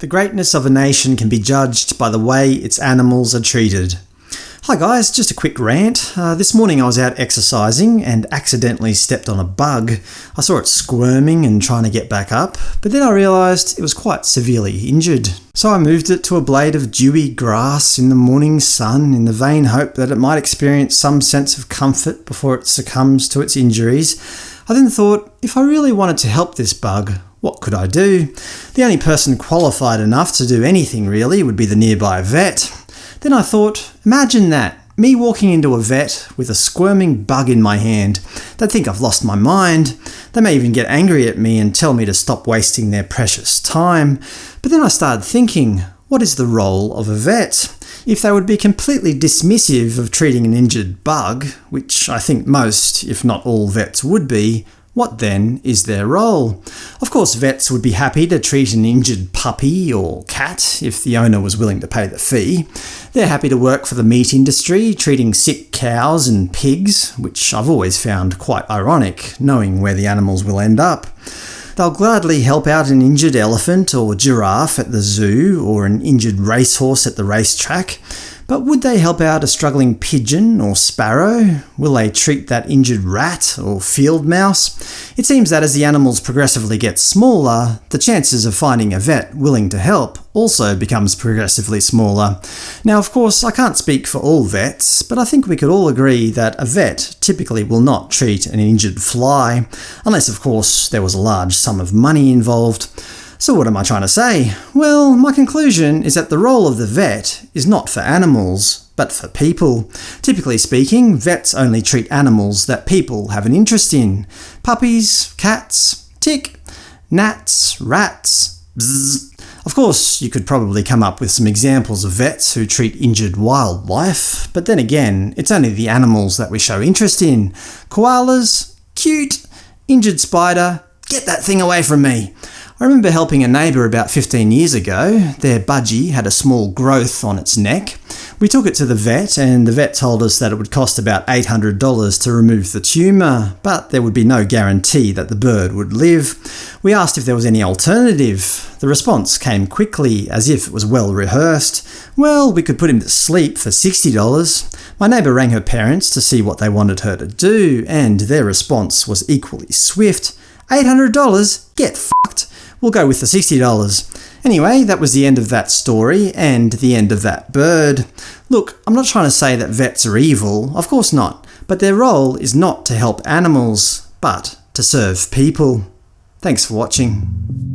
The greatness of a nation can be judged by the way its animals are treated. Hi guys, just a quick rant. Uh, this morning I was out exercising and accidentally stepped on a bug. I saw it squirming and trying to get back up, but then I realised it was quite severely injured. So I moved it to a blade of dewy grass in the morning sun in the vain hope that it might experience some sense of comfort before it succumbs to its injuries. I then thought, if I really wanted to help this bug, what could I do? The only person qualified enough to do anything really would be the nearby vet. Then I thought, imagine that, me walking into a vet with a squirming bug in my hand. They'd think I've lost my mind. They may even get angry at me and tell me to stop wasting their precious time. But then I started thinking, what is the role of a vet? If they would be completely dismissive of treating an injured bug, which I think most, if not all vets would be, what then is their role? Of course vets would be happy to treat an injured puppy or cat if the owner was willing to pay the fee. They're happy to work for the meat industry, treating sick cows and pigs, which I've always found quite ironic, knowing where the animals will end up. They'll gladly help out an injured elephant or giraffe at the zoo, or an injured racehorse at the racetrack. But would they help out a struggling pigeon or sparrow? Will they treat that injured rat or field mouse? It seems that as the animals progressively get smaller, the chances of finding a vet willing to help also becomes progressively smaller. Now of course I can't speak for all vets, but I think we could all agree that a vet typically will not treat an injured fly, unless of course there was a large sum of money involved. So what am I trying to say? Well, my conclusion is that the role of the vet is not for animals, but for people. Typically speaking, vets only treat animals that people have an interest in. Puppies, cats, tick, gnats, rats, bzzz. Of course, you could probably come up with some examples of vets who treat injured wildlife, but then again, it's only the animals that we show interest in. Koalas? Cute. Injured spider? Get that thing away from me. I remember helping a neighbour about 15 years ago. Their budgie had a small growth on its neck. We took it to the vet, and the vet told us that it would cost about $800 to remove the tumour, but there would be no guarantee that the bird would live. We asked if there was any alternative. The response came quickly, as if it was well rehearsed. Well, we could put him to sleep for $60. My neighbour rang her parents to see what they wanted her to do, and their response was equally swift. $800? Get. We'll go with the $60. Anyway, that was the end of that story, and the end of that bird. Look, I'm not trying to say that vets are evil, of course not, but their role is not to help animals, but to serve people. Thanks for watching.